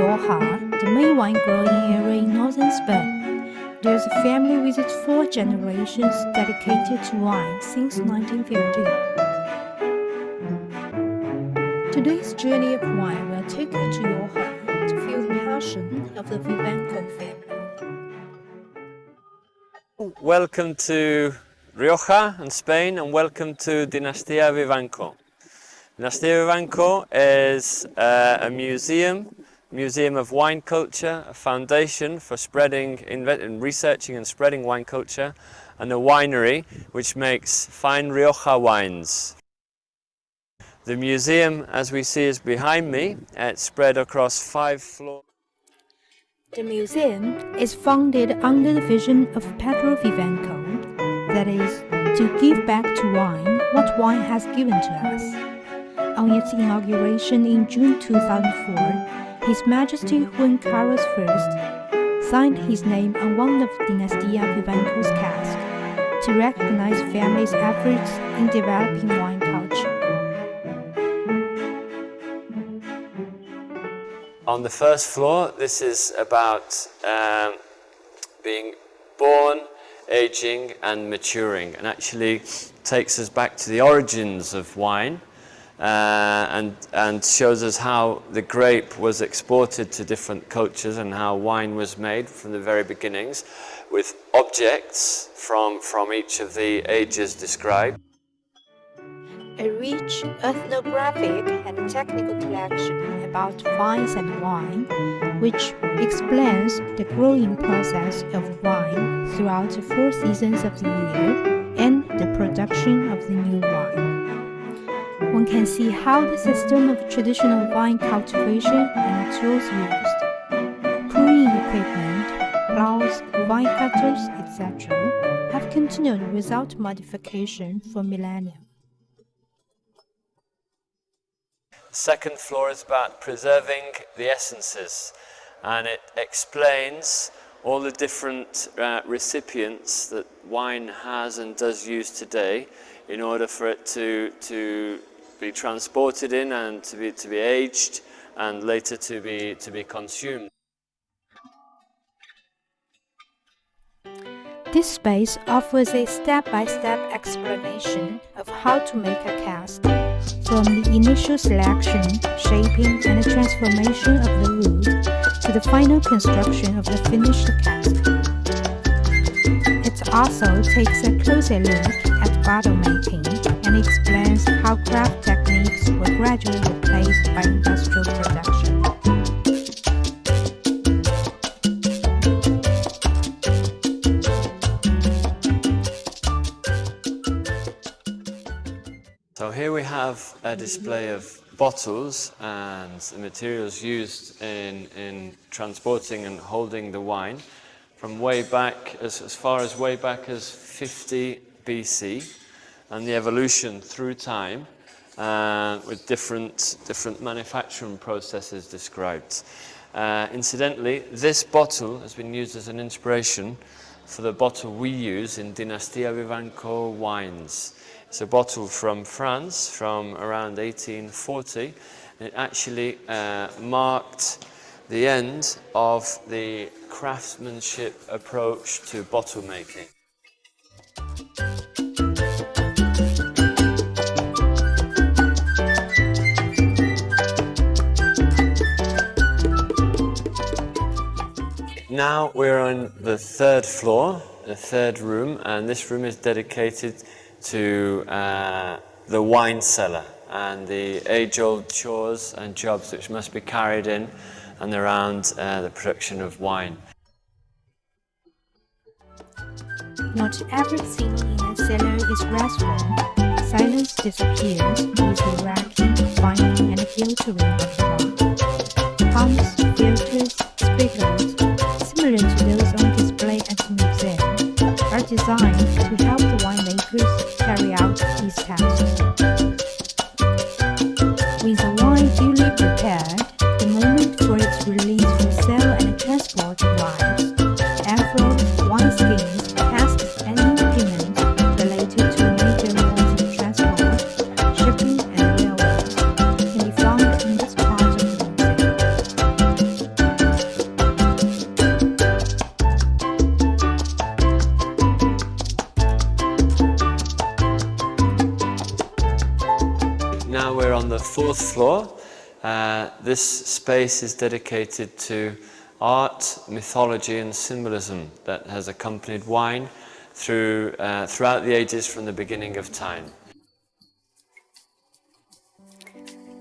Rioja, the main wine growing area in northern Spain. There's a family with its four generations dedicated to wine since 1950. Today's journey of wine will take you to Rioja to feel the passion of the Vivanco family. Welcome to Rioja and Spain and welcome to Dinastia Vivanco. Dinastia Vivanco is uh, a museum, museum of wine culture, a foundation for spreading, and researching and spreading wine culture, and a winery which makes fine Rioja wines. The museum, as we see, is behind me. It's spread across five floors. The museum is founded under the vision of Pedro Vivanco, that is, to give back to wine what wine has given to us. On its inauguration in June 2004, His Majesty Juan Carlos I signed his name on one of Dinastia Vivanco's casks to recognize family's efforts in developing wine culture. On the first floor, this is about um, being born, aging and maturing and actually takes us back to the origins of wine uh, and, and shows us how the grape was exported to different cultures and how wine was made from the very beginnings with objects from, from each of the ages described. A rich ethnographic and technical collection about vines and wine, which explains the growing process of wine throughout the four seasons of the year and the production of the new wine one can see how the system of traditional vine cultivation and tools used, pruning equipment, plows, vine cutters, etc., have continued without modification for millennia. The Second floor is about preserving the essences and it explains all the different uh, recipients that wine has and does use today in order for it to, to be transported in and to be, to be aged and later to be, to be consumed. This space offers a step-by-step -step explanation of how to make a cask, from the initial selection, shaping and transformation of the wood to the final construction of the finished cask. It also takes a closer look at bottle making and explains how craft techniques were gradually replaced by industrial production. So here we have a display of bottles and the materials used in, in transporting and holding the wine from way back, as, as far as way back as 50 BC and the evolution through time uh, with different, different manufacturing processes described. Uh, incidentally, this bottle has been used as an inspiration for the bottle we use in Dinastia Vivanco wines. It's a bottle from France from around 1840. and It actually uh, marked the end of the craftsmanship approach to bottle making. Now we're on the third floor, the third room, and this room is dedicated to uh, the wine cellar and the age-old chores and jobs which must be carried in and around uh, the production of wine. Not everything in a cellar is restful. Silence disappears with the racking, fining and filtering of the. Pumps, filters, are on the fourth floor. Uh, this space is dedicated to art, mythology and symbolism that has accompanied wine through, uh, throughout the ages from the beginning of time.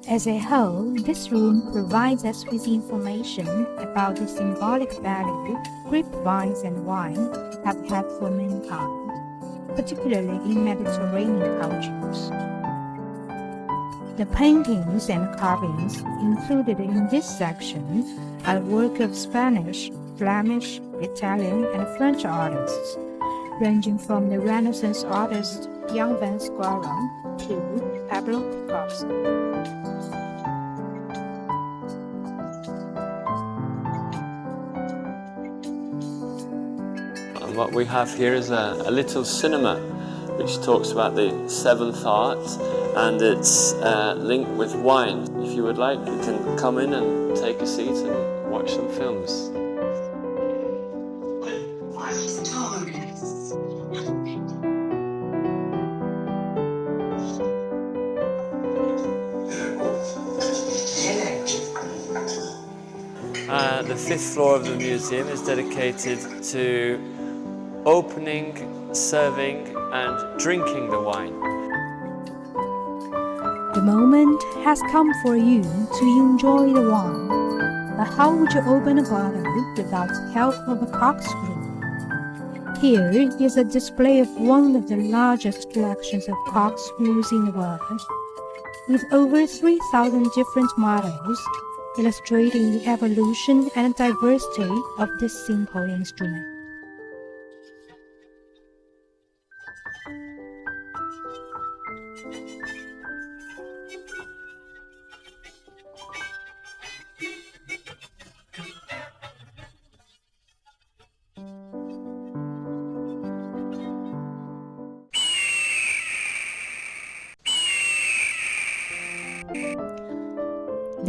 As a whole, this room provides us with information about the symbolic value grapevines and wine have had for mankind, particularly in Mediterranean cultures. The paintings and carvings included in this section are work of Spanish, Flemish, Italian, and French artists, ranging from the Renaissance artist Jan van Squaren to Pablo Picasso. what we have here is a, a little cinema which talks about the seventh art and it's uh, linked with wine. If you would like, you can come in and take a seat and watch some films. Uh, the fifth floor of the museum is dedicated to opening, serving and drinking the wine. The moment has come for you to enjoy the wine. But how would you open a bottle without the help of a corkscrew? Here is a display of one of the largest collections of corkscrews in the world, with over 3,000 different models illustrating the evolution and diversity of this simple instrument.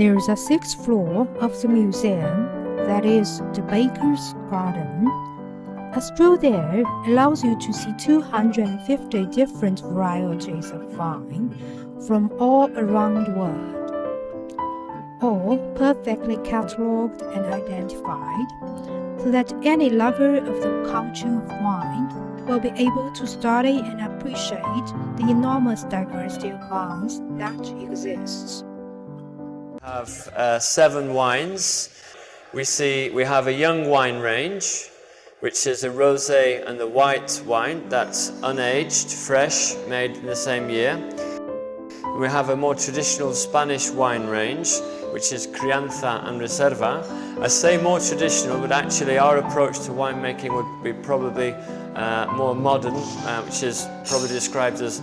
There is a sixth floor of the museum, that is, the Bacchus Garden. A stroll there allows you to see 250 different varieties of wine from all around the world, all perfectly catalogued and identified, so that any lover of the culture of wine will be able to study and appreciate the enormous diversity of wines that exists have uh, seven wines. We see we have a young wine range, which is a rosé and the white wine that's unaged, fresh, made in the same year. We have a more traditional Spanish wine range, which is Crianza and Reserva. I say more traditional, but actually our approach to winemaking would be probably uh, more modern, uh, which is probably described as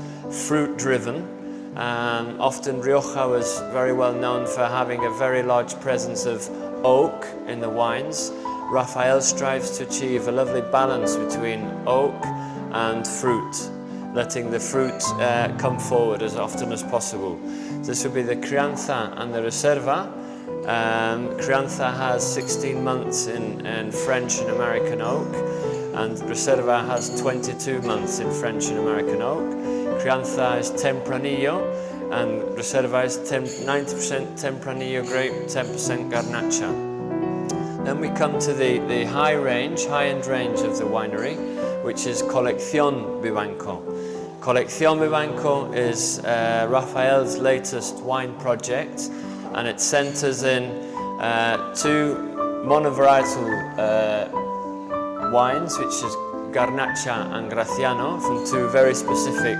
fruit-driven. Um, often Rioja was very well known for having a very large presence of oak in the wines. Rafael strives to achieve a lovely balance between oak and fruit, letting the fruit uh, come forward as often as possible. This would be the Crianza and the Reserva. Um, Crianza has 16 months in, in French and American oak, and Reserva has 22 months in French and American oak. Crianza is Tempranillo and Reserva is 90% Tempranillo grape, 10% Garnacha. Then we come to the, the high range, high-end range of the winery, which is Colección Vivanco. Colección Vivanco is uh, Rafael's latest wine project and it centers in uh, two monovarietal uh, wines, which is Garnacha and Graciano, from two very specific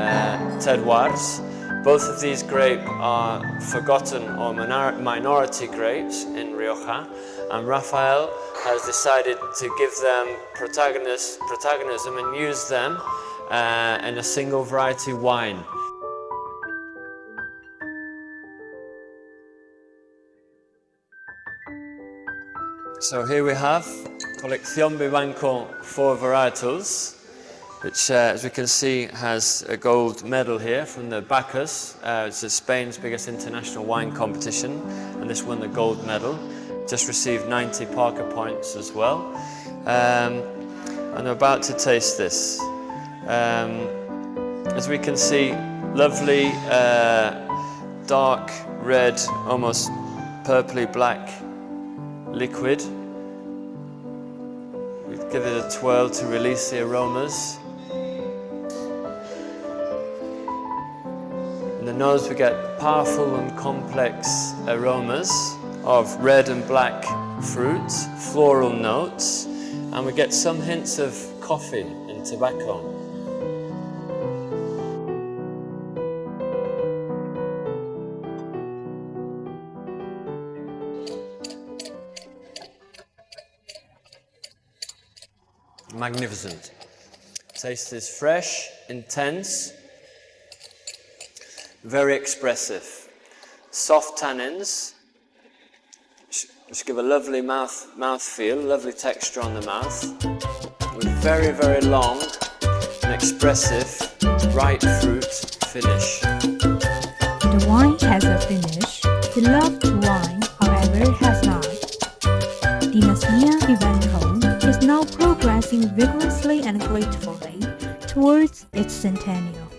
uh, terroirs. Both of these grapes are forgotten or minority grapes in Rioja and Rafael has decided to give them protagonism and use them uh, in a single variety wine. So here we have Colección Vivanco four varietals which, uh, as we can see, has a gold medal here from the Bacchus. Uh, it's Spain's biggest international wine competition, and this won the gold medal. Just received 90 Parker points as well. Um, and I'm about to taste this. Um, as we can see, lovely uh, dark red, almost purpley black liquid. We give it a twirl to release the aromas. The nose we get powerful and complex aromas of red and black fruits, floral notes, and we get some hints of coffee and tobacco. Magnificent. Taste is fresh, intense, very expressive. Soft tannins, which give a lovely mouth, mouth feel, lovely texture on the mouth. With very, very long and expressive, ripe fruit finish. The wine has a finish. The loved wine, however, has not. Dinastia Vivanco is now progressing vigorously and gratefully towards its centennial.